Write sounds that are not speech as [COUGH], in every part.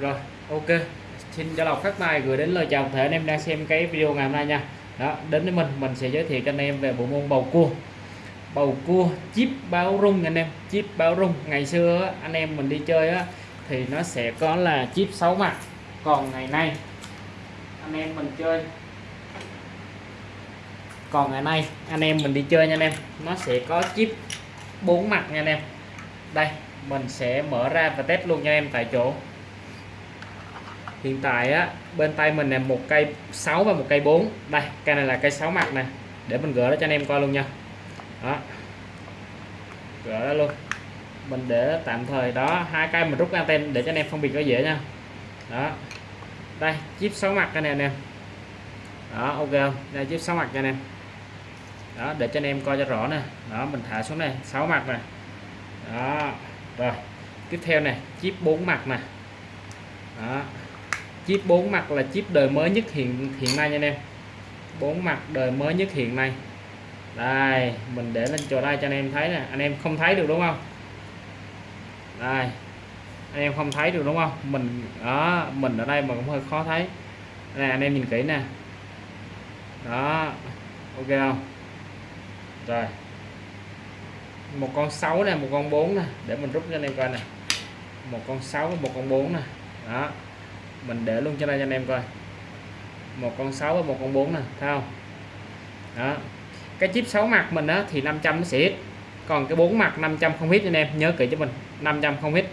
rồi, ok. Xin chào lọc phát tài gửi đến lời chào thể anh em đang xem cái video ngày hôm nay nha. Đó, đến với mình mình sẽ giới thiệu cho anh em về bộ môn bầu cua. Bầu cua chip báo rung anh em, chip báo rung. Ngày xưa anh em mình đi chơi á, thì nó sẽ có là chip 6 mặt. Còn ngày nay, anh em mình chơi. Còn ngày nay, anh em mình đi chơi nha anh em, nó sẽ có chip bốn mặt nha anh em. Đây, mình sẽ mở ra và test luôn cho em tại chỗ hiện tại á, bên tay mình là một cây 6 và một cây 4 đây, cây này là cây 6 mặt nè. Để mình gỡ nó cho anh em coi luôn nha. Đó. Gỡ đó luôn. Mình để tạm thời đó, hai cây mình rút anten để cho anh em phân biệt nó dễ nha. Đó. Đây, chip 6 mặt cái này anh em đó, ok không? Đây, chip 6 mặt cho anh em. Đó, để cho anh em coi cho rõ nè. Đó, mình thả xuống này 6 mặt nè. Đó. Rồi, tiếp theo này chip 4 mặt nè. Đó chip 4 mặt là chip đời mới nhất hiện hiện nay nha anh em. 4 mặt đời mới nhất hiện nay. Đây, mình để lên chỗ đây cho anh em thấy nè. Anh em không thấy được đúng không? Đây, anh em không thấy được đúng không? Mình, đó, mình ở đây mà cũng hơi khó thấy. Này anh em nhìn kỹ nè. Đó, ok không? Rồi. Một con 6 này một con 4 nè. Để mình rút cho anh em coi nè. Một con 6 và một con 4 nè. Đó mình để luôn cho đây cho anh em coi. Một con 6 và một con 4 nè thấy không? Đó. Cái chip 6 mặt mình á thì 500 nó sẽ ít còn cái 4 mặt 500 không hit anh em nhớ kỹ cho mình 500 không hit.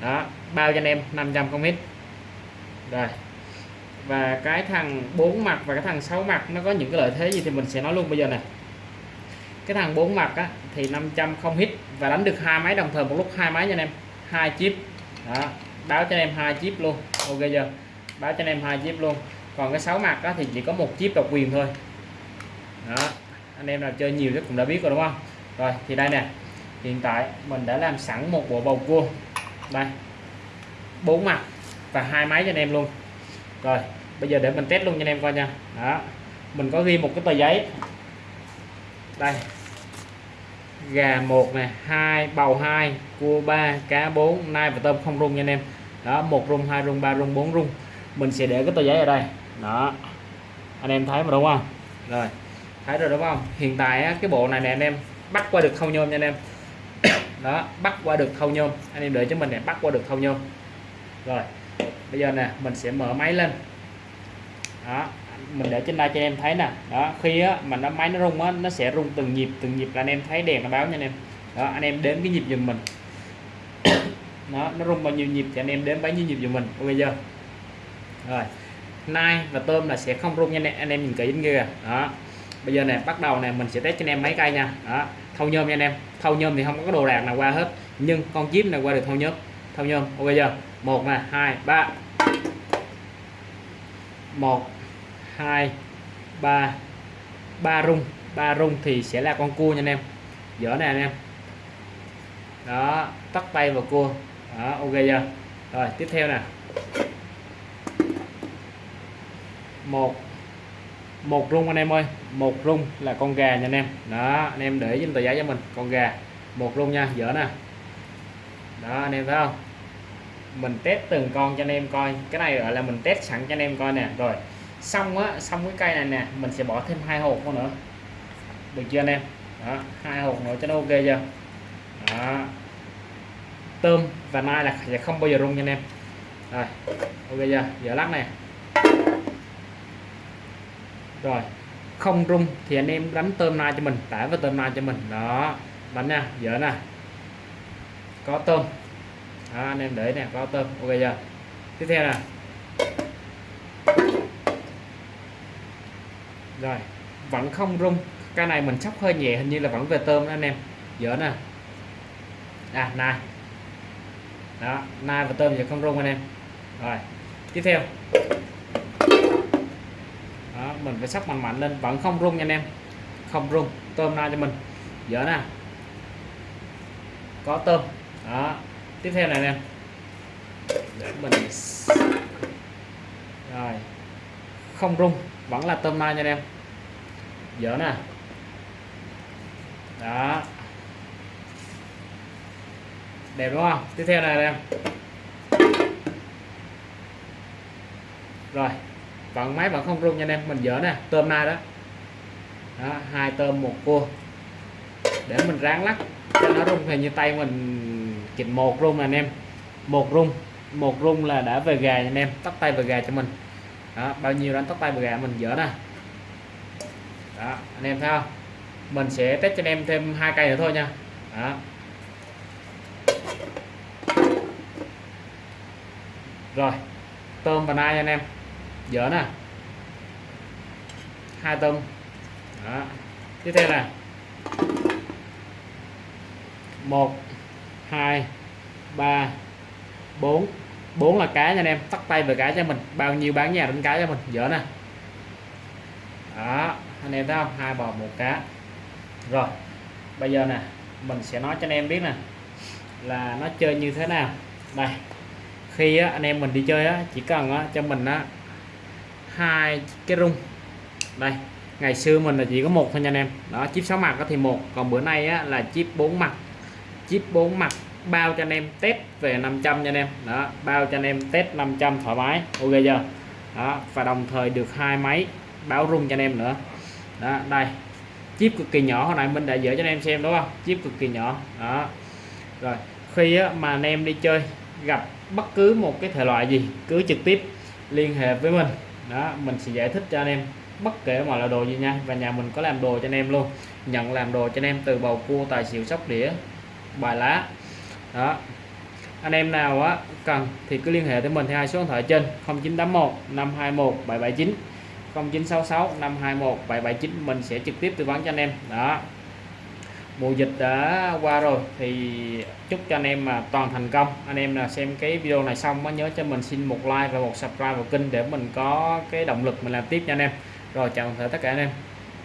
Đó bao cho anh em 500 không hit. Rồi. Và cái thằng 4 mặt và cái thằng 6 mặt nó có những cái lợi thế gì thì mình sẽ nói luôn bây giờ này cái thằng 4 mặt á, thì 500 không hit và đánh được hai máy đồng thời một lúc hai máy nha anh em. Hai chip. Đó báo cho anh em hai chip luôn. Ok chưa? Báo cho anh em hai chip luôn. Còn cái sáu mặt đó thì chỉ có một chip độc quyền thôi. Đó. Anh em nào chơi nhiều chắc cũng đã biết rồi đúng không? Rồi, thì đây nè. Hiện tại mình đã làm sẵn một bộ bầu cua. Đây. Bốn mặt và hai máy cho anh em luôn. Rồi, bây giờ để mình test luôn cho anh em coi nha. Đó. Mình có ghi một cái tờ giấy. Đây gà một nè hai bầu hai cua ba cá bốn nai và tôm không rung nha anh em. Đó một rung hai rung ba rung bốn rung. Mình sẽ để cái tờ giấy ở đây. Đó. Anh em thấy mà đúng không? Rồi. Thấy rồi đúng không? Hiện tại á, cái bộ này nè anh em bắt qua được thâu nhôm nha anh em. [COUGHS] Đó bắt qua được thâu nhôm. Anh em đợi cho mình này bắt qua được thâu nhôm. Rồi. Bây giờ nè mình sẽ mở máy lên. Đó mình để trên đây cho anh em thấy nè. Đó khi á, mà nó máy nó rung á, nó sẽ rung từng nhịp từng nhịp là anh em thấy đèn nó báo nha anh em. Đó anh em đếm cái nhịp giùm mình. [COUGHS] Nó nó rung bao nhiêu nhịp thì anh em đếm bấy nhiêu nhịp giùm mình. Ok chưa? Rồi nai và tôm là sẽ không rung nha anh em, anh em nhìn kỹ bên kia đó bây giờ này bắt đầu này mình sẽ test cho anh em mấy cây nha. Đó thâu nhôm nha anh em. Thâu nhôm thì không có đồ đạc nào qua hết nhưng con chip này qua được thâu nhôm? Thâu nhôm ok chưa? Một nè hai ba. Một hai, ba ba rung. Ba rung thì sẽ là con cua nha anh em. Dở nè anh em. Đó, tắt tay vào cua. Đó, ok chưa? Rồi, tiếp theo nè. Một một rung anh em ơi. Một rung là con gà nha anh em. Đó, anh em để trên tờ giấy cho mình. Con gà, một rung nha. Dở nè. Đó, anh em thấy không? Mình test từng con cho anh em coi. Cái này gọi là mình test sẵn cho anh em coi nè. Rồi xong á xong cái cây này nè mình sẽ bỏ thêm hai hộp nữa. Được chưa anh em? Đó hai hộp nữa cho nó ok chưa? Đó. Tôm và mai là sẽ không bao giờ rung nha anh em. Rồi ok chưa? Giờ lắc này. Rồi không rung thì anh em đánh tôm mai cho mình tải vào tôm mai cho mình. Đó đánh nha dở nè. Có tôm. Đó, anh em để nè có tôm. Ok chưa? Tiếp theo nè. Rồi vẫn không rung. Cái này mình sóc hơi nhẹ hình như là vẫn về tôm đó anh em. Dở nè. À nai. Đó nai và tôm giờ không rung anh em. Rồi tiếp theo. Đó, mình phải sóc mạnh mạnh lên. Vẫn không rung nha anh em. Không rung tôm na cho mình. Dở nè. Có tôm đó tiếp theo này nè. Để mình rồi không rung vẫn là tôm na nha anh em. Dở nè. Đó. Đẹp đúng không? Tiếp theo này em. Rồi. Vẫn máy vẫn không rung nha anh em. Mình dở nè. Tôm na đó. Đó, hai tôm một cua. Để mình ráng lắc cho nó rung thì như tay mình chỉnh một rung nè anh em. Một rung. Một rung là đã về gà nha anh em. Tắt tay về gà cho mình đó, bao nhiêu đánh tóc tay về gà mình dỡ nè. Đó, anh em thấy không? Mình sẽ test cho anh em thêm hai cây nữa thôi nha. Đó. Rồi, tôm và nai anh em. Dỡ nè. Hai tôm. Đó. Tiếp theo nè. Một, hai, ba, bốn bốn là cá nha anh em tắt tay về cá cho mình. Bao nhiêu bán nhà đánh cá cho mình dở nè. Đó anh em thấy không? Hai bò một cá. Rồi bây giờ nè mình sẽ nói cho anh em biết nè là nó chơi như thế nào. Đây khi á, anh em mình đi chơi á, chỉ cần á, cho mình á, hai cái rung. Đây ngày xưa mình là chỉ có một thôi nha anh em. Đó chip 6 mặt thì một còn bữa nay á, là chip 4 mặt. Chip 4 mặt bao cho anh em test về 500 nha anh em. Đó bao cho anh em test 500 thoải mái ok chưa? Đó và đồng thời được hai máy báo rung cho anh em nữa. Đó đây. Chip cực kỳ nhỏ hồi nãy mình đã dỡ cho anh em xem đúng không? Chip cực kỳ nhỏ. Đó. Rồi khi á, mà anh em đi chơi gặp bất cứ một cái thể loại gì cứ trực tiếp liên hệ với mình. Đó mình sẽ giải thích cho anh em bất kể mọi loại đồ gì nha. Và nhà mình có làm đồ cho anh em luôn. Nhận làm đồ cho anh em từ bầu cua tài xỉu sóc đĩa bài lá đó. Anh em nào á, cần thì cứ liên hệ với mình theo hai số điện thoại trên 0981 521 779 0966 521 779 mình sẽ trực tiếp tư vấn cho anh em. Đó. Mùa dịch đã qua rồi thì chúc cho anh em mà toàn thành công. Anh em nào xem cái video này xong có nhớ cho mình xin một like và một subscribe vào kênh để mình có cái động lực mình làm tiếp nha anh em. Rồi, chào tất cả anh em.